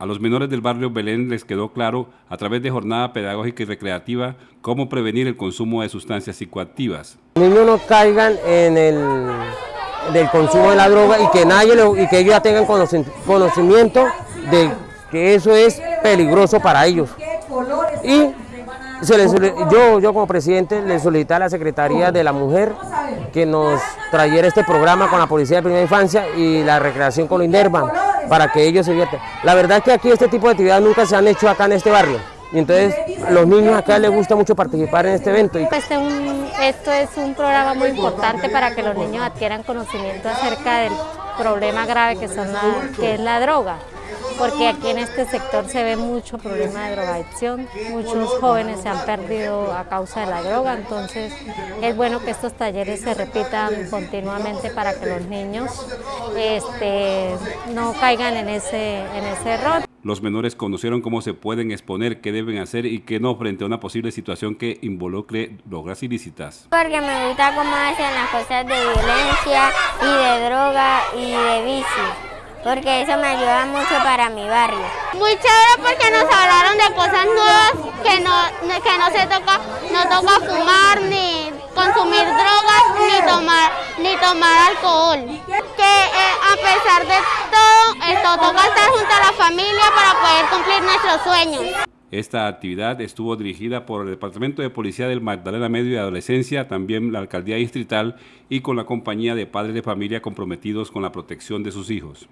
A los menores del barrio Belén les quedó claro, a través de jornada pedagógica y recreativa, cómo prevenir el consumo de sustancias psicoactivas. Los niños no caigan en el del consumo de la droga y que nadie y que ellos ya tengan conocimiento de que eso es peligroso para ellos. Y yo, yo como presidente le solicité a la Secretaría de la Mujer que nos trayera este programa con la Policía de Primera Infancia y la recreación con Inderban para que ellos se vierten. La verdad es que aquí este tipo de actividades nunca se han hecho acá en este barrio. Y entonces los niños acá les gusta mucho participar en este evento. Este esto es un programa muy importante para que los niños adquieran conocimiento acerca del problema grave que, son que es la droga porque aquí en este sector se ve mucho problema de drogadicción, muchos jóvenes se han perdido a causa de la droga, entonces es bueno que estos talleres se repitan continuamente para que los niños este, no caigan en ese, en ese error. Los menores conocieron cómo se pueden exponer, qué deben hacer y qué no frente a una posible situación que involucre drogas ilícitas. Porque me gusta cómo hacen las cosas de violencia y de droga y de vicio porque eso me ayuda mucho para mi barrio. Muy chévere porque nos hablaron de cosas nuevas que no, que no se toca, no toca fumar, ni consumir drogas, ni tomar, ni tomar alcohol. Que eh, a pesar de todo, esto toca estar junto a la familia para poder cumplir nuestros sueños. Esta actividad estuvo dirigida por el Departamento de Policía del Magdalena Medio y Adolescencia, también la Alcaldía Distrital y con la compañía de padres de familia comprometidos con la protección de sus hijos.